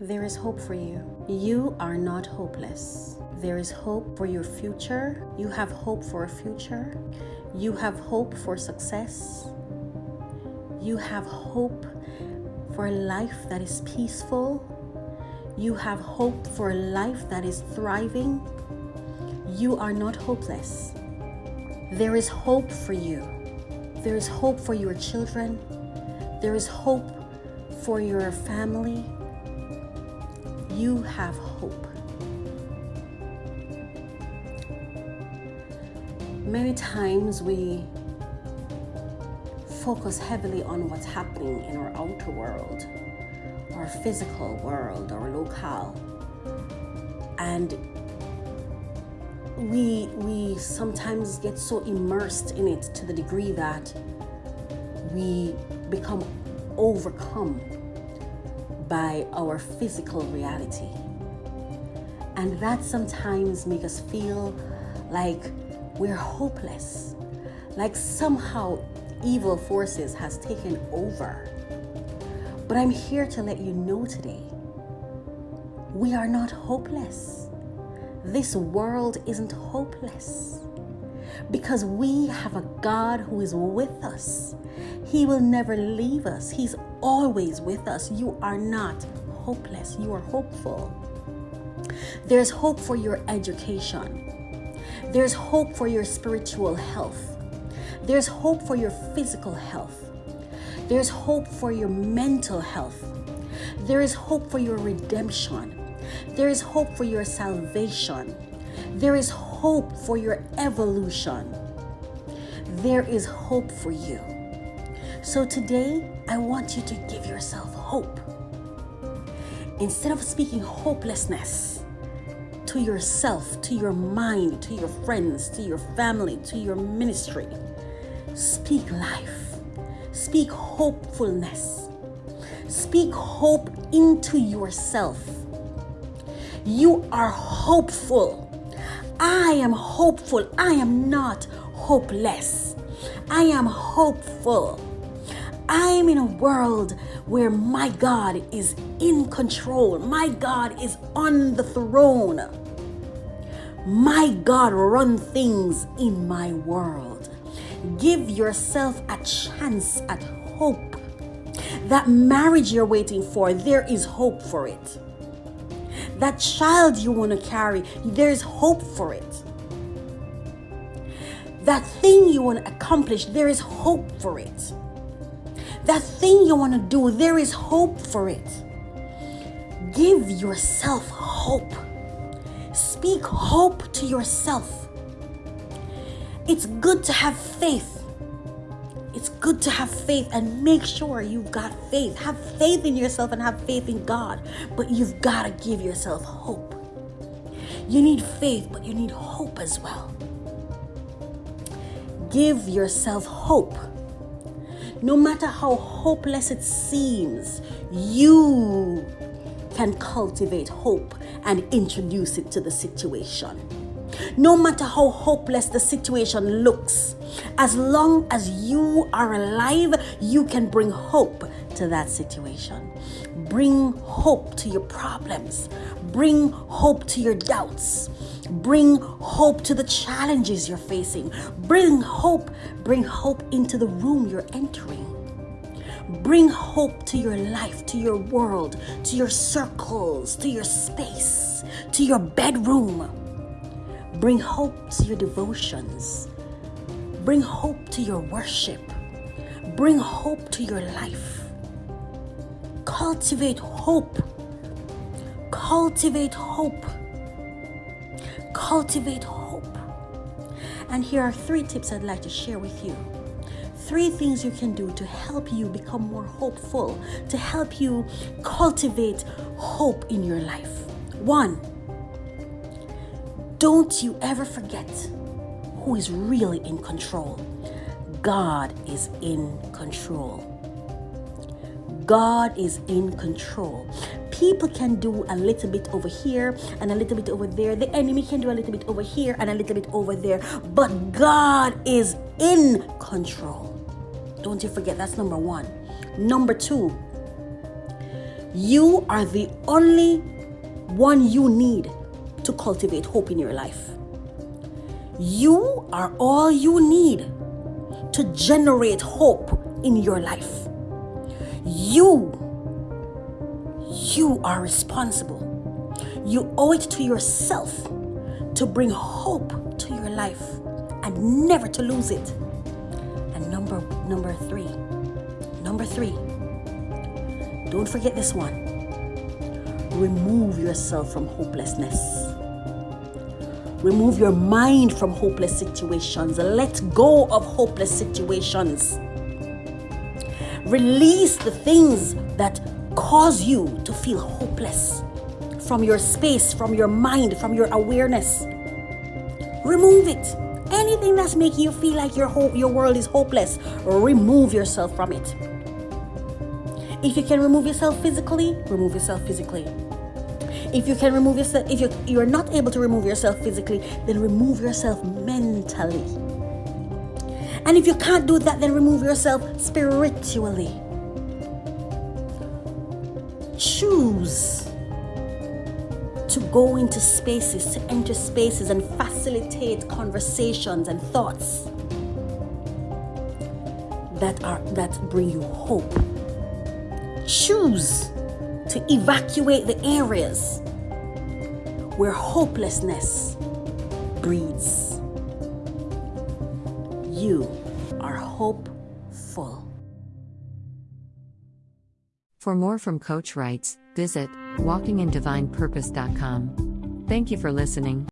There is hope for you. You are not hopeless. There is hope for your future. You have hope for a future. You have hope for success. You have hope for a life that is peaceful. You have hope for a life that is thriving. You are not hopeless. There is hope for you. There is hope for your children. There is hope for your family. You have hope. Many times we focus heavily on what's happening in our outer world, our physical world, our locale. And we we sometimes get so immersed in it to the degree that we become overcome by our physical reality. And that sometimes make us feel like we're hopeless. Like somehow evil forces has taken over. But I'm here to let you know today, we are not hopeless. This world isn't hopeless because we have a God who is with us. He will never leave us. He's always with us. You are not hopeless. You are hopeful. There's hope for your education. There's hope for your spiritual health. There's hope for your physical health. There's hope for your mental health. There is hope for your redemption. There is hope for your salvation. There is hope for your evolution. There is hope for you. So today, I want you to give yourself hope. Instead of speaking hopelessness to yourself, to your mind, to your friends, to your family, to your ministry, speak life. Speak hopefulness. Speak hope into yourself. You are hopeful. I am hopeful. I am not hopeless. I am hopeful. I am in a world where my God is in control. My God is on the throne. My God run things in my world. Give yourself a chance at hope. That marriage you're waiting for, there is hope for it. That child you want to carry, there's hope for it. That thing you want to accomplish, there is hope for it. That thing you want to do, there is hope for it. Give yourself hope. Speak hope to yourself. It's good to have faith. It's good to have faith and make sure you've got faith. Have faith in yourself and have faith in God. But you've got to give yourself hope. You need faith, but you need hope as well. Give yourself hope. No matter how hopeless it seems, you can cultivate hope and introduce it to the situation. No matter how hopeless the situation looks, as long as you are alive, you can bring hope to that situation. Bring hope to your problems. Bring hope to your doubts. Bring hope to the challenges you're facing. Bring hope. Bring hope into the room you're entering. Bring hope to your life, to your world, to your circles, to your space, to your bedroom. Bring hope to your devotions. Bring hope to your worship. Bring hope to your life. Cultivate hope. Cultivate hope. Cultivate hope. And here are three tips I'd like to share with you. Three things you can do to help you become more hopeful, to help you cultivate hope in your life. One, don't you ever forget who is really in control. God is in control. God is in control. People can do a little bit over here and a little bit over there. The enemy can do a little bit over here and a little bit over there. But God is in control. Don't you forget, that's number one. Number two, You are the only one you need to cultivate hope in your life. You are all you need to generate hope in your life. You, you are responsible. You owe it to yourself to bring hope to your life and never to lose it. And number number 3. Number 3. Don't forget this one. Remove yourself from hopelessness. Remove your mind from hopeless situations. Let go of hopeless situations. Release the things that cause you to feel hopeless from your space, from your mind, from your awareness. Remove it. Anything that's making you feel like your ho- your world is hopeless, remove yourself from it. If you can remove yourself physically, remove yourself physically. If you can remove yourself, if you you're not able to remove yourself physically, then remove yourself mentally. And if you can't do that, then remove yourself spiritually. Choose to go into spaces, to enter spaces and facilitate conversations and thoughts that are that bring you hope. Choose to evacuate the areas where hopelessness breeds. You are hopeful. For more from Coach Writes, visit walkingindivinepurpose.com. Thank you for listening.